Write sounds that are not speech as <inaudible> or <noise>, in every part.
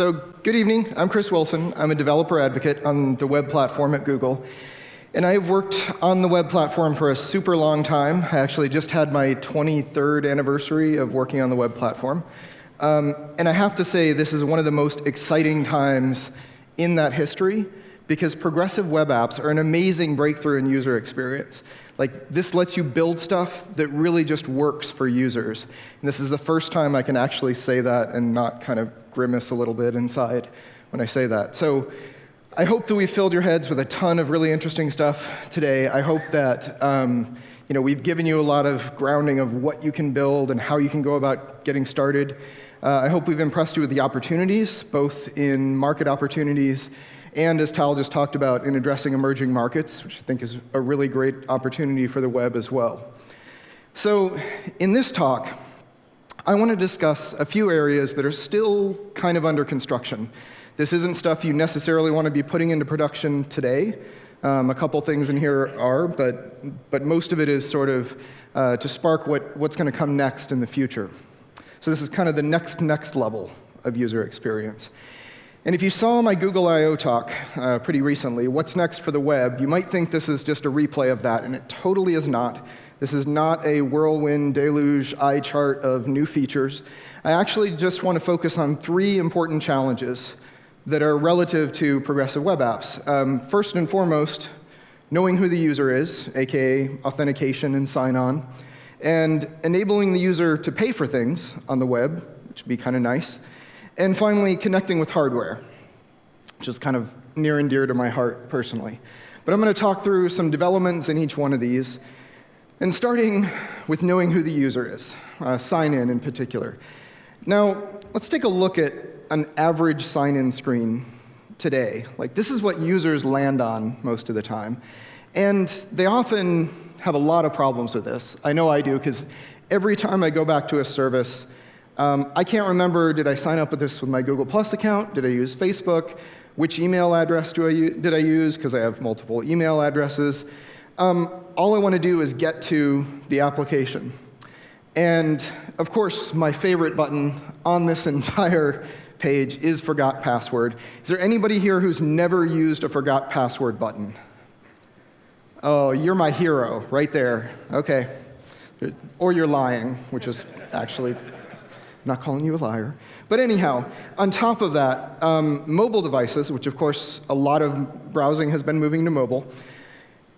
So, good evening. I'm Chris Wilson. I'm a developer advocate on the web platform at Google. And I've worked on the web platform for a super long time. I actually just had my 23rd anniversary of working on the web platform. Um, and I have to say, this is one of the most exciting times in that history because progressive web apps are an amazing breakthrough in user experience. Like, this lets you build stuff that really just works for users. And this is the first time I can actually say that and not kind of grimace a little bit inside when I say that. So I hope that we filled your heads with a ton of really interesting stuff today. I hope that um, you know, we've given you a lot of grounding of what you can build and how you can go about getting started. Uh, I hope we've impressed you with the opportunities, both in market opportunities and, as Tal just talked about, in addressing emerging markets, which I think is a really great opportunity for the web as well. So in this talk, I want to discuss a few areas that are still kind of under construction. This isn't stuff you necessarily want to be putting into production today. Um, a couple things in here are, but, but most of it is sort of uh, to spark what, what's going to come next in the future. So this is kind of the next, next level of user experience. And if you saw my Google I/O talk uh, pretty recently, What's Next for the Web, you might think this is just a replay of that, and it totally is not. This is not a whirlwind deluge eye chart of new features. I actually just want to focus on three important challenges that are relative to progressive web apps. Um, first and foremost, knowing who the user is, aka authentication and sign on, and enabling the user to pay for things on the web, which would be kind of nice. And finally, connecting with hardware, which is kind of near and dear to my heart personally. But I'm going to talk through some developments in each one of these and starting with knowing who the user is, uh, sign in in particular. Now, let's take a look at an average sign in screen today. Like, this is what users land on most of the time. And they often have a lot of problems with this. I know I do, because every time I go back to a service, um, I can't remember did I sign up with this with my Google Plus account? Did I use Facebook? Which email address do I did I use? Because I have multiple email addresses. Um, all I want to do is get to the application. And of course, my favorite button on this <laughs> entire page is forgot password. Is there anybody here who's never used a forgot password button? Oh, you're my hero right there. Okay. Or you're lying, which is actually not calling you a liar. But anyhow, on top of that, um, mobile devices, which of course a lot of browsing has been moving to mobile,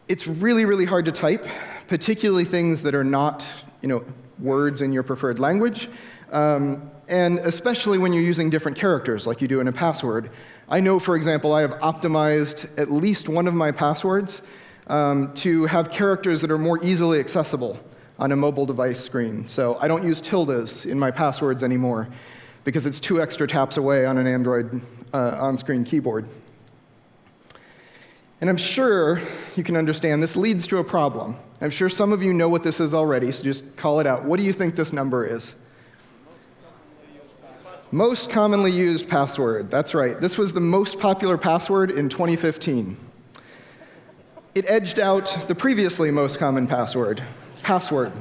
it's really, really hard to type, particularly things that are not you know, words in your preferred language, um, and especially when you're using different characters like you do in a password. I know, for example, I have optimized at least one of my passwords um, to have characters that are more easily accessible on a mobile device screen. So I don't use tildes in my passwords anymore because it's two extra taps away on an Android uh, on-screen keyboard. And I'm sure you can understand this leads to a problem. I'm sure some of you know what this is already, so just call it out. What do you think this number is? Most commonly used password. That's right. This was the most popular password in 2015. It edged out the previously most common password, password.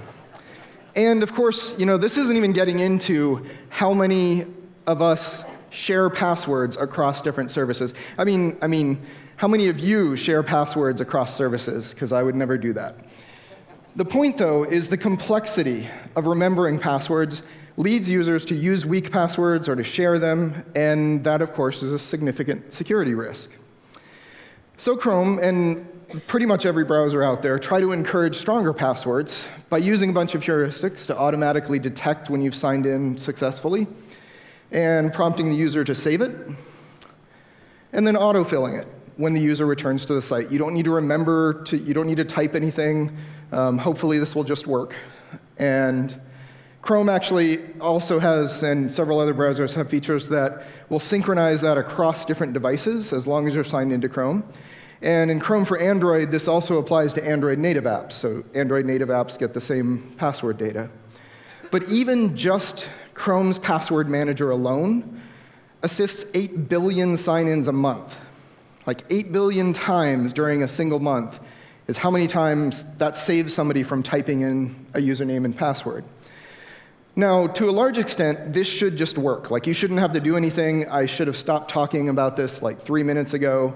And of course, you know, this isn't even getting into how many of us share passwords across different services. I mean, I mean, how many of you share passwords across services? Because I would never do that. The point, though, is the complexity of remembering passwords leads users to use weak passwords or to share them, and that, of course, is a significant security risk. So Chrome and pretty much every browser out there try to encourage stronger passwords by using a bunch of heuristics to automatically detect when you've signed in successfully, and prompting the user to save it, and then autofilling it when the user returns to the site. You don't need to remember to, you don't need to type anything. Um, hopefully this will just work. And Chrome actually also has, and several other browsers have features that will synchronize that across different devices as long as you're signed into Chrome. And in Chrome for Android, this also applies to Android native apps. So Android native apps get the same password data. But even just Chrome's password manager alone assists 8 billion sign-ins a month like 8 billion times during a single month is how many times that saves somebody from typing in a username and password. Now, to a large extent, this should just work. Like, you shouldn't have to do anything. I should have stopped talking about this like three minutes ago.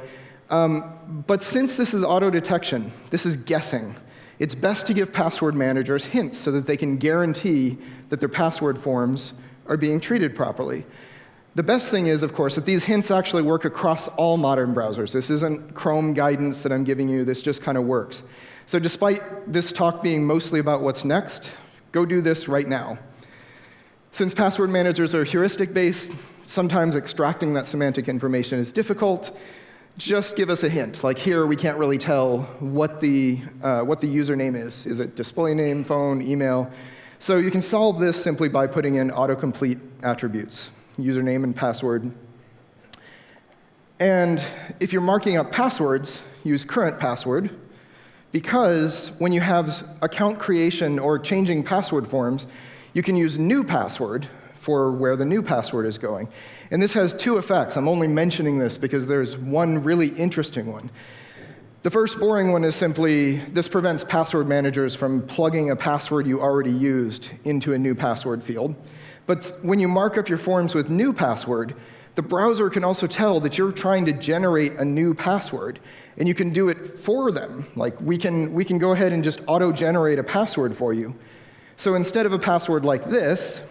Um, but since this is auto detection, this is guessing, it's best to give password managers hints so that they can guarantee that their password forms are being treated properly. The best thing is, of course, that these hints actually work across all modern browsers. This isn't Chrome guidance that I'm giving you, this just kind of works. So despite this talk being mostly about what's next, go do this right now. Since password managers are heuristic based, sometimes extracting that semantic information is difficult. Just give us a hint. Like here, we can't really tell what the, uh, what the username is. Is it display name, phone, email? So you can solve this simply by putting in autocomplete attributes username and password. And if you're marking up passwords, use current password, because when you have account creation or changing password forms, you can use new password for where the new password is going. And this has two effects. I'm only mentioning this because there's one really interesting one. The first boring one is simply this prevents password managers from plugging a password you already used into a new password field. But when you mark up your forms with new password, the browser can also tell that you're trying to generate a new password, and you can do it for them. Like we can, we can go ahead and just auto-generate a password for you. So instead of a password like this,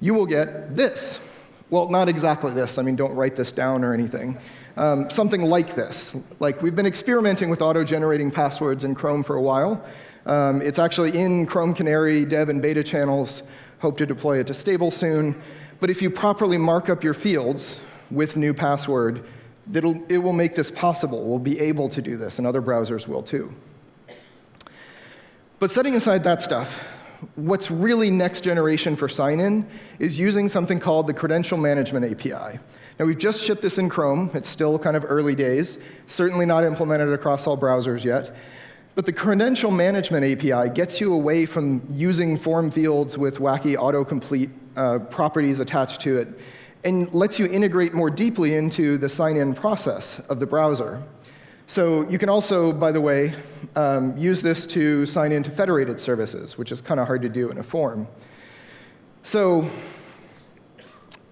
you will get this. Well, not exactly this. I mean, don't write this down or anything. Um, something like this. Like we've been experimenting with auto-generating passwords in Chrome for a while. Um, it's actually in Chrome Canary dev and beta channels hope to deploy it to stable soon. But if you properly mark up your fields with new password, it will make this possible. We'll be able to do this, and other browsers will too. But setting aside that stuff, what's really next generation for sign-in is using something called the Credential Management API. Now, we've just shipped this in Chrome. It's still kind of early days, certainly not implemented across all browsers yet. But the credential management API gets you away from using form fields with wacky autocomplete uh, properties attached to it and lets you integrate more deeply into the sign-in process of the browser. So you can also, by the way, um, use this to sign into federated services, which is kind of hard to do in a form. So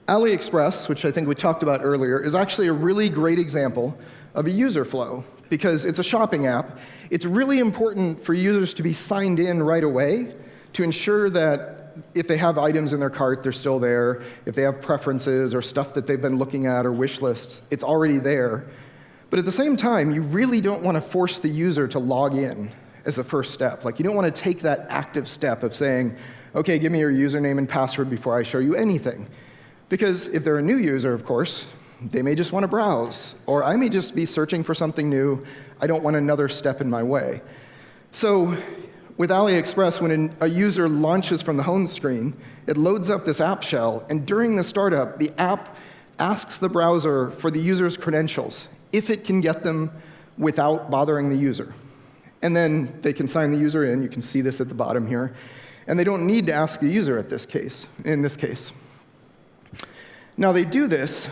AliExpress, which I think we talked about earlier, is actually a really great example of a user flow because it's a shopping app. It's really important for users to be signed in right away to ensure that if they have items in their cart, they're still there. If they have preferences or stuff that they've been looking at or wish lists, it's already there. But at the same time, you really don't want to force the user to log in as the first step. Like, you don't want to take that active step of saying, OK, give me your username and password before I show you anything. Because if they're a new user, of course, they may just want to browse, or I may just be searching for something new. I don't want another step in my way. So with AliExpress, when a user launches from the home screen, it loads up this app shell, and during the startup, the app asks the browser for the user's credentials, if it can get them without bothering the user. And then they can sign the user in. You can see this at the bottom here. And they don't need to ask the user at this case, in this case. Now, they do this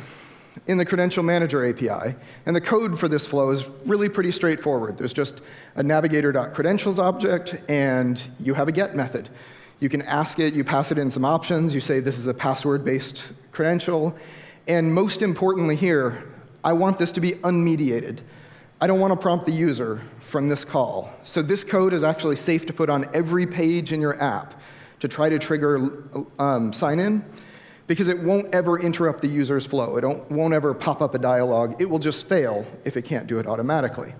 in the Credential Manager API. And the code for this flow is really pretty straightforward. There's just a navigator.credentials object, and you have a get method. You can ask it, you pass it in some options, you say this is a password-based credential. And most importantly here, I want this to be unmediated. I don't want to prompt the user from this call. So this code is actually safe to put on every page in your app to try to trigger um, sign-in because it won't ever interrupt the user's flow. It won't ever pop up a dialog. It will just fail if it can't do it automatically.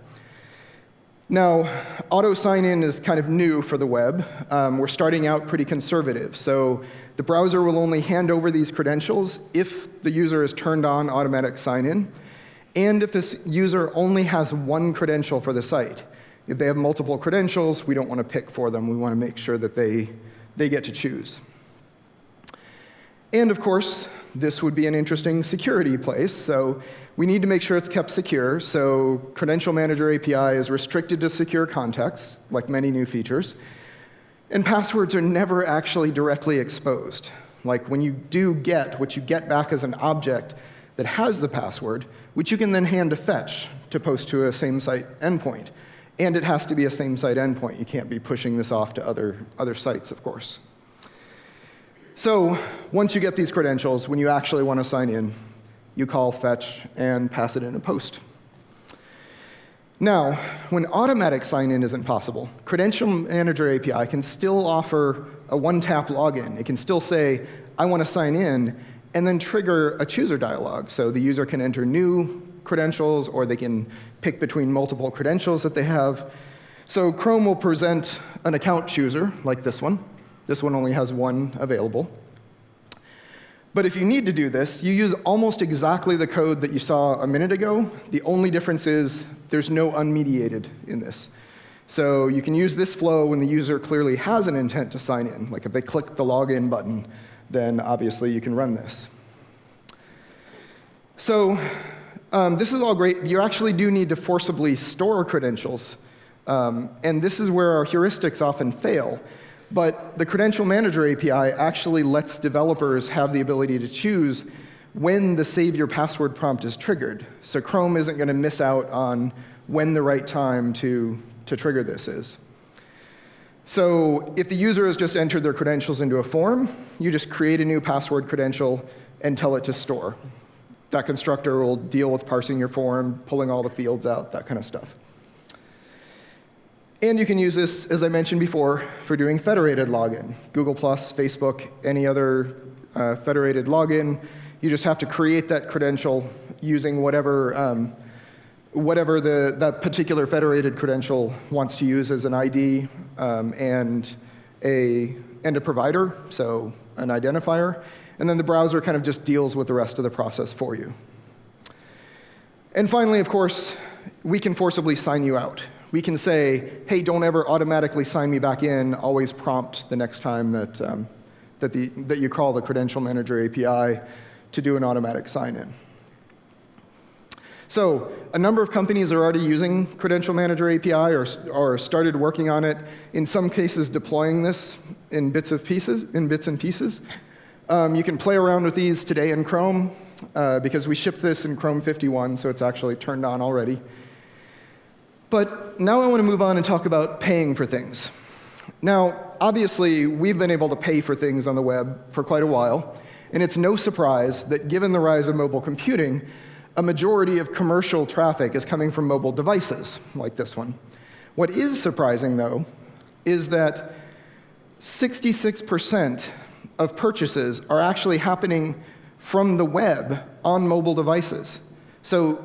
Now, auto sign-in is kind of new for the web. Um, we're starting out pretty conservative. So the browser will only hand over these credentials if the user has turned on automatic sign-in, and if this user only has one credential for the site. If they have multiple credentials, we don't want to pick for them. We want to make sure that they, they get to choose. And of course, this would be an interesting security place. So we need to make sure it's kept secure. So Credential Manager API is restricted to secure contexts, like many new features. And passwords are never actually directly exposed. Like when you do get, what you get back as an object that has the password, which you can then hand to fetch to post to a same-site endpoint. And it has to be a same-site endpoint. You can't be pushing this off to other, other sites, of course. So once you get these credentials, when you actually want to sign in, you call fetch and pass it in a post. Now, when automatic sign-in isn't possible, Credential Manager API can still offer a one-tap login. It can still say, I want to sign in, and then trigger a chooser dialog. So the user can enter new credentials, or they can pick between multiple credentials that they have. So Chrome will present an account chooser, like this one. This one only has one available. But if you need to do this, you use almost exactly the code that you saw a minute ago. The only difference is there's no unmediated in this. So you can use this flow when the user clearly has an intent to sign in. Like if they click the login button, then obviously you can run this. So um, this is all great. You actually do need to forcibly store credentials. Um, and this is where our heuristics often fail. But the Credential Manager API actually lets developers have the ability to choose when the save your password prompt is triggered. So Chrome isn't going to miss out on when the right time to, to trigger this is. So if the user has just entered their credentials into a form, you just create a new password credential and tell it to store. That constructor will deal with parsing your form, pulling all the fields out, that kind of stuff. And you can use this, as I mentioned before, for doing federated login. Google+, Facebook, any other uh, federated login. You just have to create that credential using whatever, um, whatever the, that particular federated credential wants to use as an ID um, and, a, and a provider, so an identifier. And then the browser kind of just deals with the rest of the process for you. And finally, of course, we can forcibly sign you out we can say, hey, don't ever automatically sign me back in, always prompt the next time that, um, that, the, that you call the Credential Manager API to do an automatic sign-in. So a number of companies are already using Credential Manager API or, or started working on it, in some cases deploying this in bits, of pieces, in bits and pieces. Um, you can play around with these today in Chrome uh, because we shipped this in Chrome 51, so it's actually turned on already. But now I want to move on and talk about paying for things. Now, obviously, we've been able to pay for things on the web for quite a while, and it's no surprise that given the rise of mobile computing, a majority of commercial traffic is coming from mobile devices, like this one. What is surprising, though, is that 66% of purchases are actually happening from the web on mobile devices. So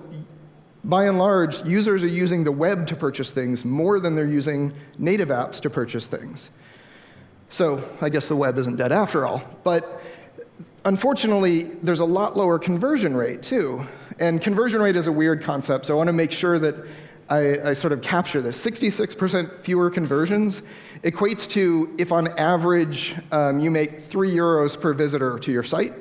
by and large, users are using the web to purchase things more than they're using native apps to purchase things. So I guess the web isn't dead after all. But unfortunately, there's a lot lower conversion rate, too. And conversion rate is a weird concept, so I want to make sure that I, I sort of capture this. 66% fewer conversions equates to if on average um, you make three euros per visitor to your site.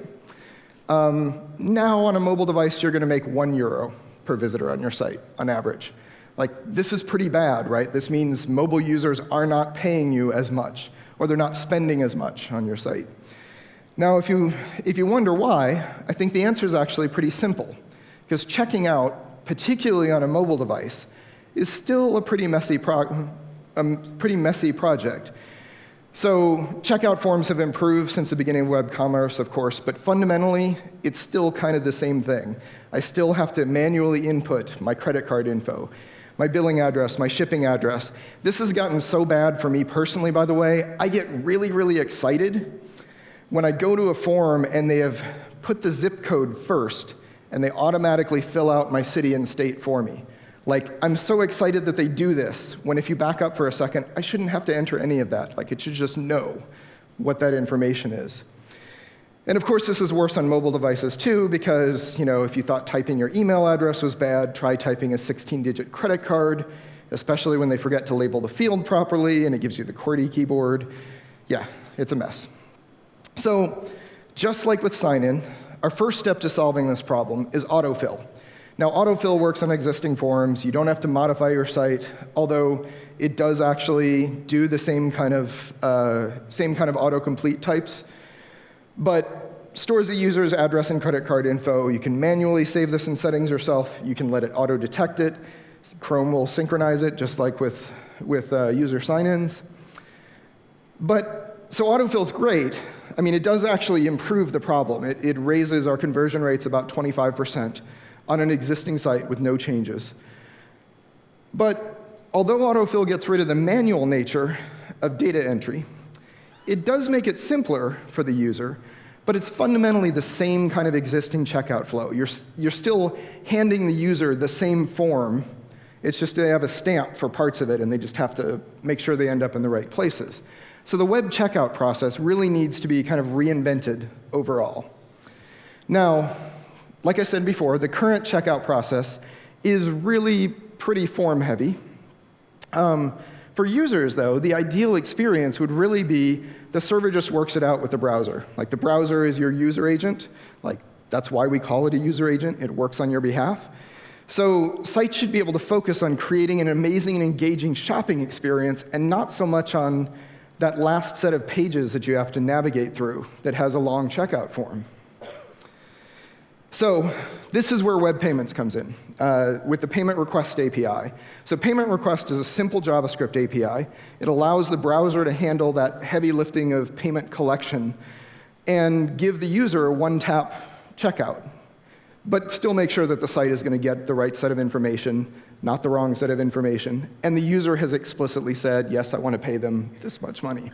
Um, now on a mobile device, you're going to make one euro per visitor on your site on average. Like, this is pretty bad, right? This means mobile users are not paying you as much, or they're not spending as much on your site. Now, if you, if you wonder why, I think the answer is actually pretty simple. Because checking out, particularly on a mobile device, is still a pretty messy, a um, pretty messy project. So checkout forms have improved since the beginning of web commerce, of course, but fundamentally, it's still kind of the same thing. I still have to manually input my credit card info, my billing address, my shipping address. This has gotten so bad for me personally, by the way, I get really, really excited when I go to a form and they have put the zip code first and they automatically fill out my city and state for me. Like, I'm so excited that they do this, when if you back up for a second, I shouldn't have to enter any of that. Like, it should just know what that information is. And of course, this is worse on mobile devices too, because you know, if you thought typing your email address was bad, try typing a 16-digit credit card, especially when they forget to label the field properly and it gives you the QWERTY keyboard. Yeah, it's a mess. So just like with sign-in, our first step to solving this problem is autofill. Now, autofill works on existing forms. You don't have to modify your site, although it does actually do the same kind of, uh, same kind of autocomplete types but stores the user's address and credit card info. You can manually save this in settings yourself. You can let it auto-detect it. Chrome will synchronize it, just like with, with uh, user sign-ins. But, so autofill's great. I mean, it does actually improve the problem. It, it raises our conversion rates about 25% on an existing site with no changes. But although autofill gets rid of the manual nature of data entry, it does make it simpler for the user, but it's fundamentally the same kind of existing checkout flow. You're, you're still handing the user the same form. It's just they have a stamp for parts of it, and they just have to make sure they end up in the right places. So the web checkout process really needs to be kind of reinvented overall. Now, like I said before, the current checkout process is really pretty form heavy. Um, for users, though, the ideal experience would really be the server just works it out with the browser. Like the browser is your user agent. Like that's why we call it a user agent. It works on your behalf. So sites should be able to focus on creating an amazing and engaging shopping experience and not so much on that last set of pages that you have to navigate through that has a long checkout form. So this is where web payments comes in uh, with the payment request API. So payment request is a simple JavaScript API. It allows the browser to handle that heavy lifting of payment collection and give the user a one-tap checkout, but still make sure that the site is going to get the right set of information, not the wrong set of information, and the user has explicitly said, yes, I want to pay them this much money.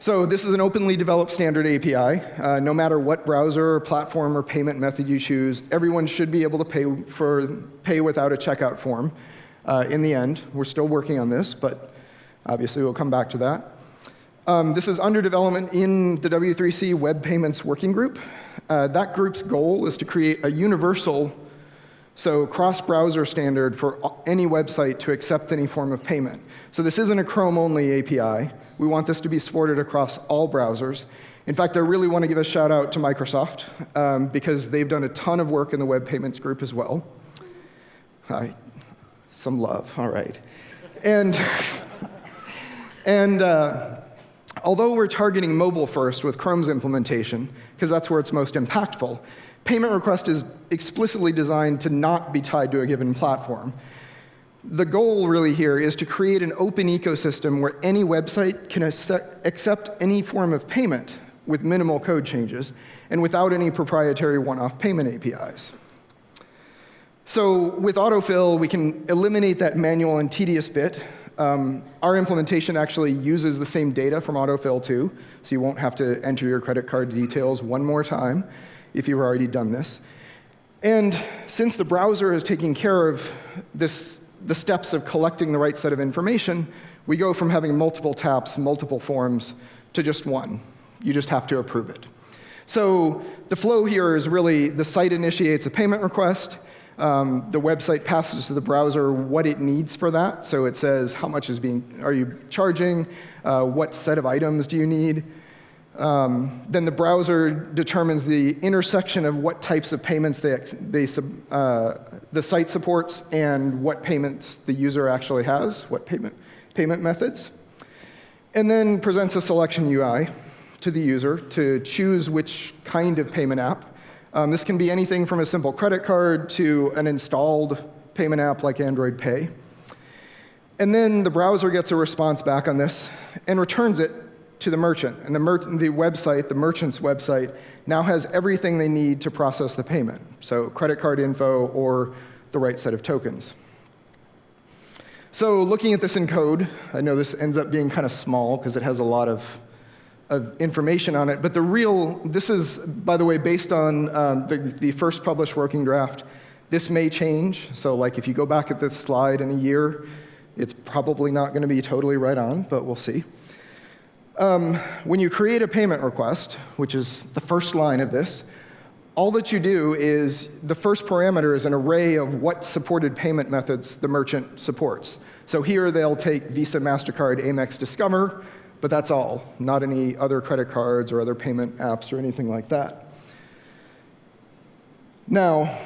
So this is an openly developed standard API. Uh, no matter what browser, or platform, or payment method you choose, everyone should be able to pay, for, pay without a checkout form uh, in the end. We're still working on this, but obviously we'll come back to that. Um, this is under development in the W3C Web Payments Working Group. Uh, that group's goal is to create a universal, so cross-browser standard for any website to accept any form of payment. So this isn't a Chrome-only API. We want this to be supported across all browsers. In fact, I really want to give a shout out to Microsoft um, because they've done a ton of work in the web payments group as well. Hi, some love, all right. And, and uh, although we're targeting mobile first with Chrome's implementation, because that's where it's most impactful, payment request is explicitly designed to not be tied to a given platform. The goal really here is to create an open ecosystem where any website can accept any form of payment with minimal code changes and without any proprietary one-off payment APIs. So with autofill, we can eliminate that manual and tedious bit. Um, our implementation actually uses the same data from autofill too, so you won't have to enter your credit card details one more time if you've already done this. And since the browser is taking care of this the steps of collecting the right set of information, we go from having multiple taps, multiple forms, to just one. You just have to approve it. So the flow here is really the site initiates a payment request. Um, the website passes to the browser what it needs for that. So it says how much is being are you charging, uh, what set of items do you need, um, then the browser determines the intersection of what types of payments they, they uh, the site supports and what payments the user actually has, what payment, payment methods. And then presents a selection UI to the user to choose which kind of payment app. Um, this can be anything from a simple credit card to an installed payment app like Android Pay. And then the browser gets a response back on this and returns it to the merchant. And the, mer the website, the merchant's website, now has everything they need to process the payment. So credit card info or the right set of tokens. So looking at this in code, I know this ends up being kind of small because it has a lot of, of information on it. But the real, this is, by the way, based on um, the, the first published working draft. This may change. So like if you go back at this slide in a year, it's probably not going to be totally right on, but we'll see. Um, when you create a payment request, which is the first line of this, all that you do is the first parameter is an array of what supported payment methods the merchant supports. So here they'll take Visa, MasterCard, Amex, Discover, but that's all, not any other credit cards or other payment apps or anything like that. Now,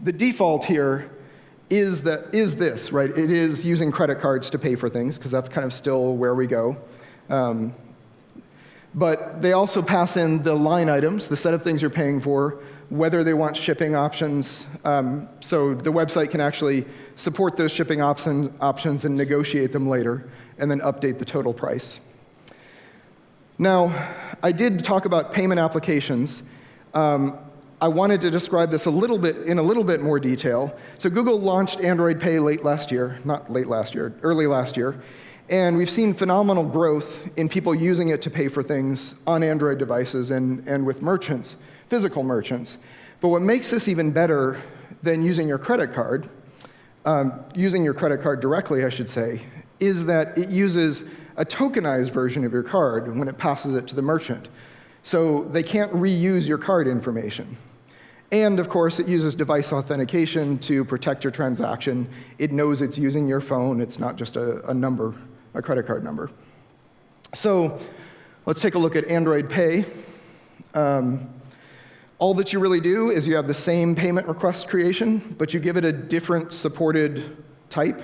the default here is, that, is this, right? It is using credit cards to pay for things, because that's kind of still where we go. Um, but they also pass in the line items, the set of things you're paying for, whether they want shipping options. Um, so the website can actually support those shipping option, options and negotiate them later, and then update the total price. Now, I did talk about payment applications. Um, I wanted to describe this a little bit in a little bit more detail. So Google launched Android Pay late last year, not late last year, early last year, and we've seen phenomenal growth in people using it to pay for things on Android devices and, and with merchants, physical merchants. But what makes this even better than using your credit card, um, using your credit card directly, I should say, is that it uses a tokenized version of your card when it passes it to the merchant. So they can't reuse your card information. And of course, it uses device authentication to protect your transaction. It knows it's using your phone. It's not just a, a number, a credit card number. So let's take a look at Android Pay. Um, all that you really do is you have the same payment request creation, but you give it a different supported type,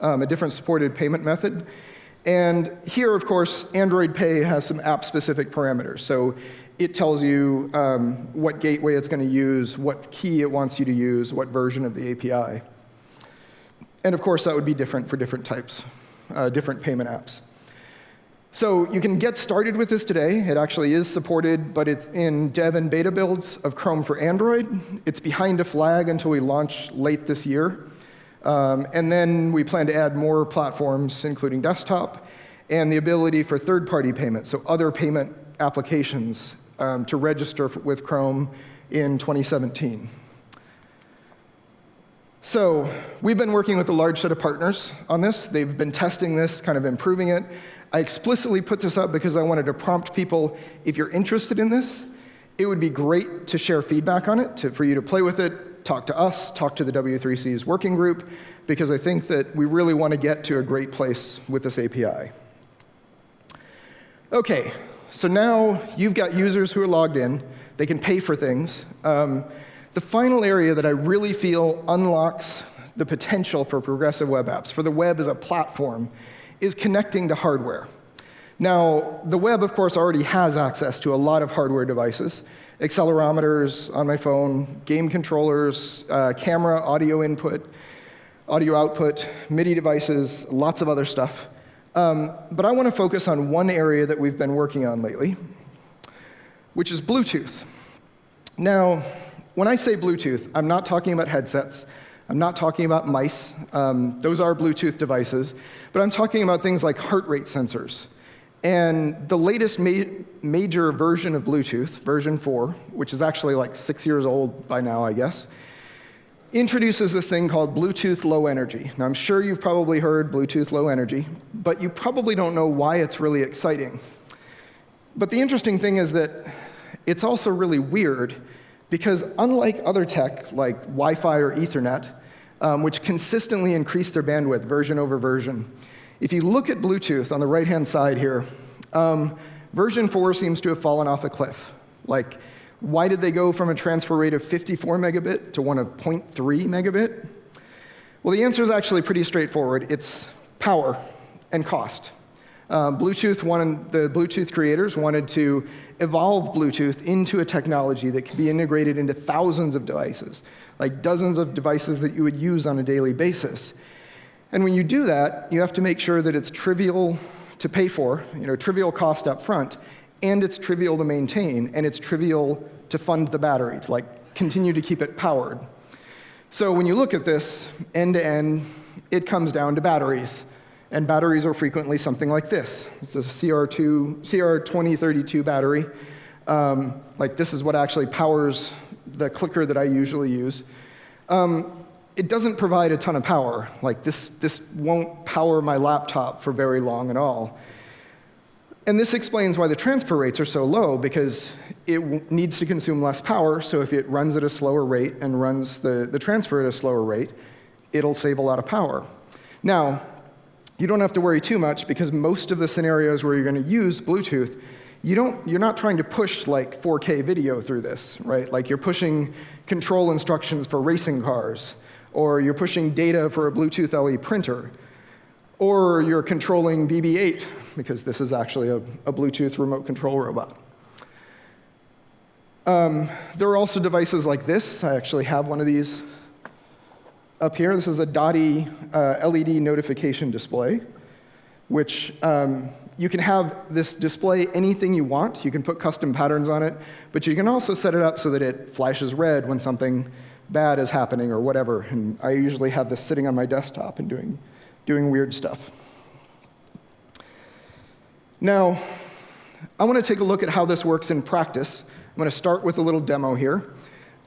um, a different supported payment method. And here, of course, Android Pay has some app-specific parameters. So it tells you um, what gateway it's going to use, what key it wants you to use, what version of the API. And of course, that would be different for different types, uh, different payment apps. So you can get started with this today. It actually is supported, but it's in dev and beta builds of Chrome for Android. It's behind a flag until we launch late this year. Um, and then we plan to add more platforms, including desktop, and the ability for third-party payment, so other payment applications um, to register with Chrome in 2017. So we've been working with a large set of partners on this. They've been testing this, kind of improving it. I explicitly put this up because I wanted to prompt people, if you're interested in this, it would be great to share feedback on it, to, for you to play with it, talk to us, talk to the W3C's working group, because I think that we really want to get to a great place with this API. OK, so now you've got users who are logged in. They can pay for things. Um, the final area that I really feel unlocks the potential for progressive web apps, for the web as a platform, is connecting to hardware. Now, the web, of course, already has access to a lot of hardware devices accelerometers on my phone, game controllers, uh, camera, audio input, audio output, MIDI devices, lots of other stuff. Um, but I want to focus on one area that we've been working on lately, which is Bluetooth. Now, when I say Bluetooth, I'm not talking about headsets. I'm not talking about mice. Um, those are Bluetooth devices. But I'm talking about things like heart rate sensors, and the latest ma major version of Bluetooth, version 4, which is actually like six years old by now, I guess, introduces this thing called Bluetooth Low Energy. Now, I'm sure you've probably heard Bluetooth Low Energy, but you probably don't know why it's really exciting. But the interesting thing is that it's also really weird because unlike other tech like Wi-Fi or Ethernet, um, which consistently increase their bandwidth version over version, if you look at Bluetooth on the right-hand side here, um, version 4 seems to have fallen off a cliff. Like, why did they go from a transfer rate of 54 megabit to one of 0.3 megabit? Well, the answer is actually pretty straightforward. It's power and cost. Um, Bluetooth wanted, the Bluetooth creators wanted to evolve Bluetooth into a technology that could be integrated into thousands of devices, like dozens of devices that you would use on a daily basis. And when you do that, you have to make sure that it's trivial to pay for, you know, trivial cost up front, and it's trivial to maintain, and it's trivial to fund the battery, to like continue to keep it powered. So when you look at this end to end, it comes down to batteries. And batteries are frequently something like this. It's a CR2, CR2032 battery. Um, like this is what actually powers the clicker that I usually use. Um, it doesn't provide a ton of power. Like this, this won't power my laptop for very long at all. And this explains why the transfer rates are so low, because it needs to consume less power, so if it runs at a slower rate and runs the, the transfer at a slower rate, it'll save a lot of power. Now, you don't have to worry too much, because most of the scenarios where you're going to use Bluetooth, you don't, you're not trying to push like 4K video through this, right? Like you're pushing control instructions for racing cars or you're pushing data for a Bluetooth LE printer, or you're controlling BB-8, because this is actually a, a Bluetooth remote control robot. Um, there are also devices like this. I actually have one of these up here. This is a Dotti uh, LED notification display, which um, you can have this display anything you want. You can put custom patterns on it, but you can also set it up so that it flashes red when something bad is happening or whatever. And I usually have this sitting on my desktop and doing, doing weird stuff. Now, I want to take a look at how this works in practice. I'm going to start with a little demo here.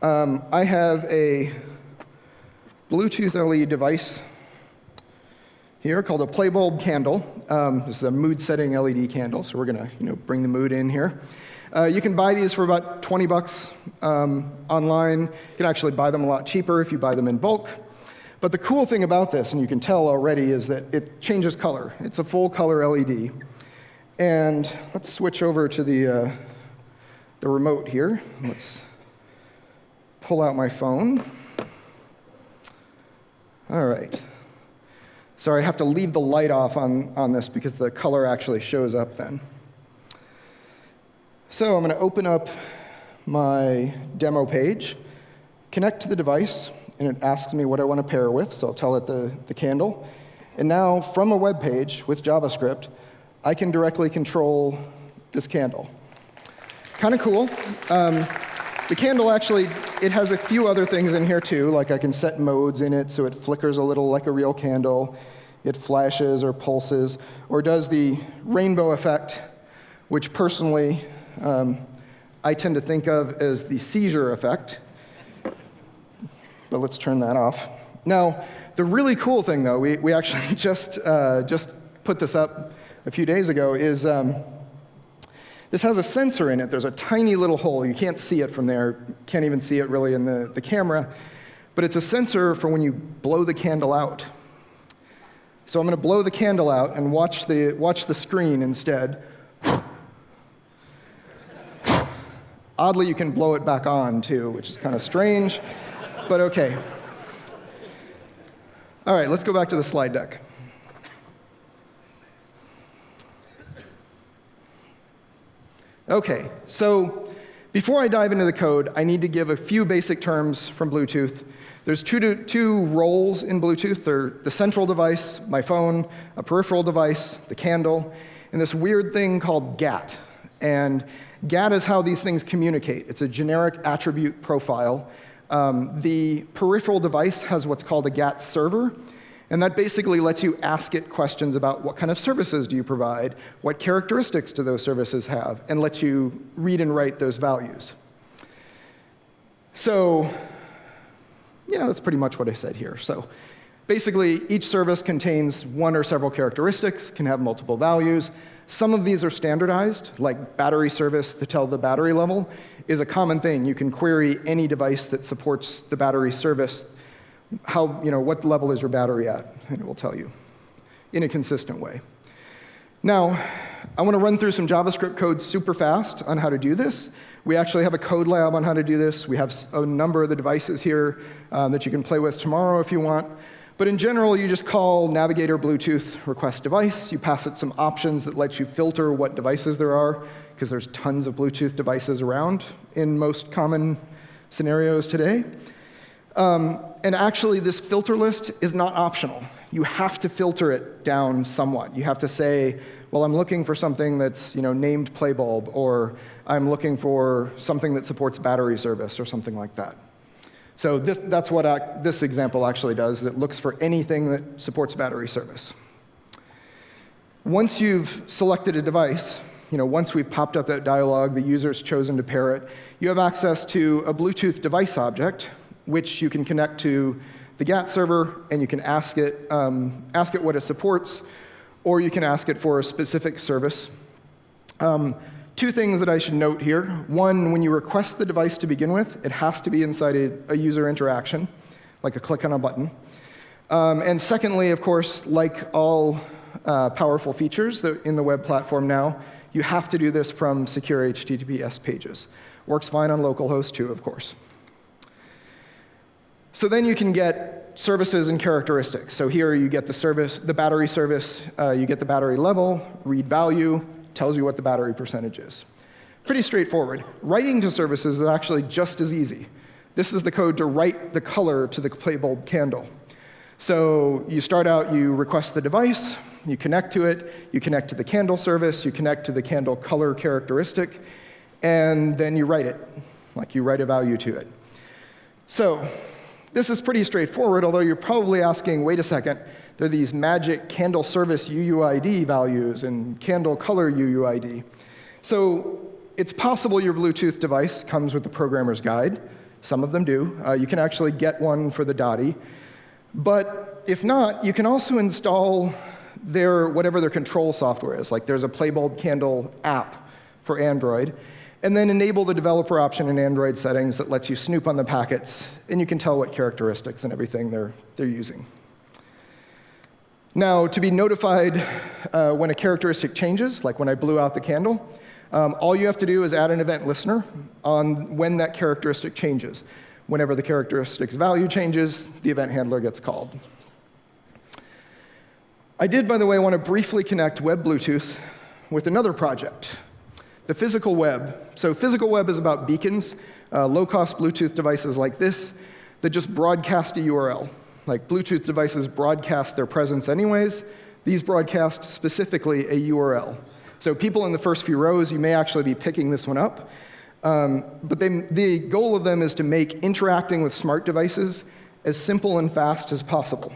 Um, I have a Bluetooth LED device here called a Playbulb candle. Um, this is a mood setting LED candle, so we're going to you know, bring the mood in here. Uh, you can buy these for about 20 bucks um, online. You can actually buy them a lot cheaper if you buy them in bulk. But the cool thing about this, and you can tell already, is that it changes color. It's a full color LED. And let's switch over to the, uh, the remote here. Let's pull out my phone. All right. Sorry, I have to leave the light off on, on this because the color actually shows up then. So I'm going to open up my demo page, connect to the device, and it asks me what I want to pair with, so I'll tell it the, the candle. And now, from a web page with JavaScript, I can directly control this candle. Kind of cool. Um, the candle actually, it has a few other things in here too, like I can set modes in it so it flickers a little like a real candle, it flashes or pulses, or does the rainbow effect, which personally um, I tend to think of as the seizure effect. But let's turn that off. Now, the really cool thing though, we, we actually <laughs> just, uh, just put this up a few days ago, is um, this has a sensor in it. There's a tiny little hole. You can't see it from there. Can't even see it really in the, the camera. But it's a sensor for when you blow the candle out. So I'm going to blow the candle out and watch the, watch the screen instead. Oddly, you can blow it back on too, which is kind of strange, but okay. All right, let's go back to the slide deck. Okay, so before I dive into the code, I need to give a few basic terms from Bluetooth. There's two, two roles in Bluetooth. They're the central device, my phone, a peripheral device, the candle, and this weird thing called GATT. And GATT is how these things communicate. It's a generic attribute profile. Um, the peripheral device has what's called a GATT server, and that basically lets you ask it questions about what kind of services do you provide, what characteristics do those services have, and lets you read and write those values. So yeah, that's pretty much what I said here. So basically, each service contains one or several characteristics, can have multiple values. Some of these are standardized, like battery service to tell the battery level is a common thing. You can query any device that supports the battery service how, you know, what level is your battery at, and it will tell you in a consistent way. Now, I want to run through some JavaScript code super fast on how to do this. We actually have a code lab on how to do this. We have a number of the devices here um, that you can play with tomorrow if you want. But in general, you just call navigator Bluetooth request device. You pass it some options that let you filter what devices there are, because there's tons of Bluetooth devices around in most common scenarios today. Um, and actually, this filter list is not optional. You have to filter it down somewhat. You have to say, well, I'm looking for something that's you know, named Playbulb, or I'm looking for something that supports battery service, or something like that. So this, that's what I, this example actually does. It looks for anything that supports battery service. Once you've selected a device, you know, once we've popped up that dialog, the user's chosen to pair it, you have access to a Bluetooth device object, which you can connect to the GATT server, and you can ask it, um, ask it what it supports, or you can ask it for a specific service. Um, two things that I should note here. One, when you request the device to begin with, it has to be inside a, a user interaction, like a click on a button. Um, and secondly, of course, like all uh, powerful features in the web platform now, you have to do this from secure HTTPS pages. Works fine on localhost too, of course. So then you can get services and characteristics. So here you get the service, the battery service, uh, you get the battery level, read value, tells you what the battery percentage is. Pretty straightforward. Writing to services is actually just as easy. This is the code to write the color to the Playbulb candle. So you start out, you request the device, You connect to it, you connect to the candle service, you connect to the candle color characteristic, and then you write it, like you write a value to it. So this is pretty straightforward, although you're probably asking, wait a second, there are these magic candle service UUID values and candle color UUID. So it's possible your Bluetooth device comes with the programmer's guide. Some of them do. Uh, you can actually get one for the Dotti. But if not, you can also install their whatever their control software is. Like there's a Playbulb Candle app for Android, and then enable the developer option in Android settings that lets you snoop on the packets, and you can tell what characteristics and everything they're, they're using. Now, to be notified uh, when a characteristic changes, like when I blew out the candle, um, all you have to do is add an event listener on when that characteristic changes. Whenever the characteristic's value changes, the event handler gets called. I did, by the way, want to briefly connect Web Bluetooth with another project, the physical web. So physical web is about beacons, uh, low-cost Bluetooth devices like this that just broadcast a URL. Like Bluetooth devices broadcast their presence anyways. These broadcast specifically a URL. So people in the first few rows, you may actually be picking this one up. Um, but they, the goal of them is to make interacting with smart devices as simple and fast as possible.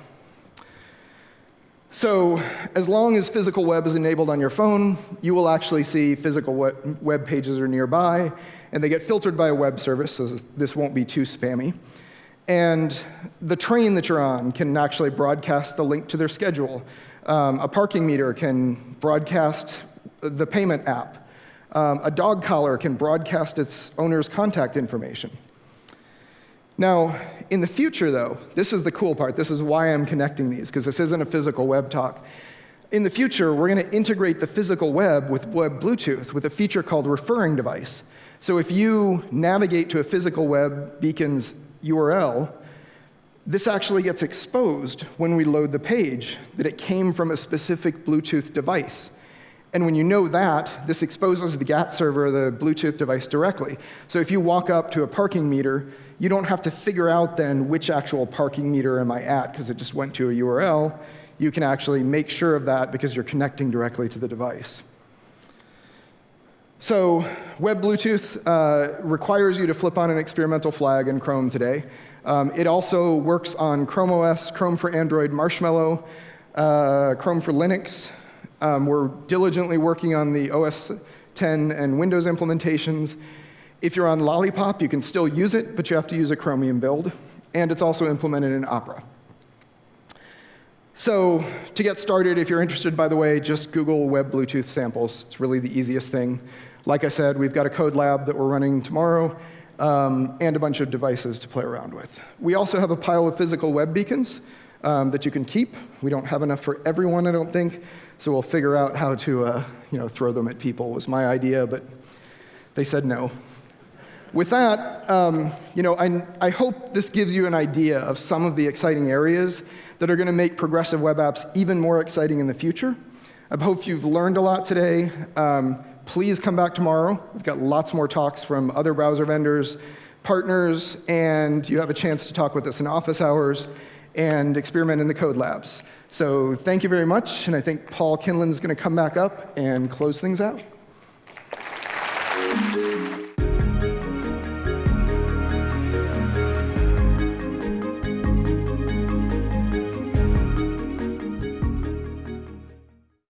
So as long as physical web is enabled on your phone, you will actually see physical web, pages are nearby, and they get filtered by a web service, so this won't be too spammy. And the train that you're on can actually broadcast the link to their schedule. Um, a parking meter can broadcast the payment app. Um, a dog collar can broadcast its owner's contact information. Now, in the future, though, this is the cool part. This is why I'm connecting these, because this isn't a physical web talk. In the future, we're going to integrate the physical web with web Bluetooth with a feature called referring device. So if you navigate to a physical web beacon's URL, this actually gets exposed when we load the page, that it came from a specific Bluetooth device. And when you know that, this exposes the GATT server, the Bluetooth device, directly. So if you walk up to a parking meter, you don't have to figure out then which actual parking meter am I at, because it just went to a URL. You can actually make sure of that because you're connecting directly to the device. So Web Bluetooth uh, requires you to flip on an experimental flag in Chrome today. Um, it also works on Chrome OS, Chrome for Android, Marshmallow, uh, Chrome for Linux, um, we're diligently working on the OS 10 and Windows implementations. If you're on Lollipop, you can still use it, but you have to use a Chromium build. And it's also implemented in Opera. So to get started, if you're interested, by the way, just Google Web Bluetooth samples. It's really the easiest thing. Like I said, we've got a code lab that we're running tomorrow um, and a bunch of devices to play around with. We also have a pile of physical web beacons um, that you can keep. We don't have enough for everyone, I don't think. So we'll figure out how to uh, you know, throw them at people was my idea, but they said no. With that, um, you know, I, I hope this gives you an idea of some of the exciting areas that are going to make progressive web apps even more exciting in the future. I hope you've learned a lot today. Um, please come back tomorrow. We've got lots more talks from other browser vendors, partners, and you have a chance to talk with us in office hours and experiment in the code labs. So thank you very much, and I think Paul Kinlan is going to come back up and close things out.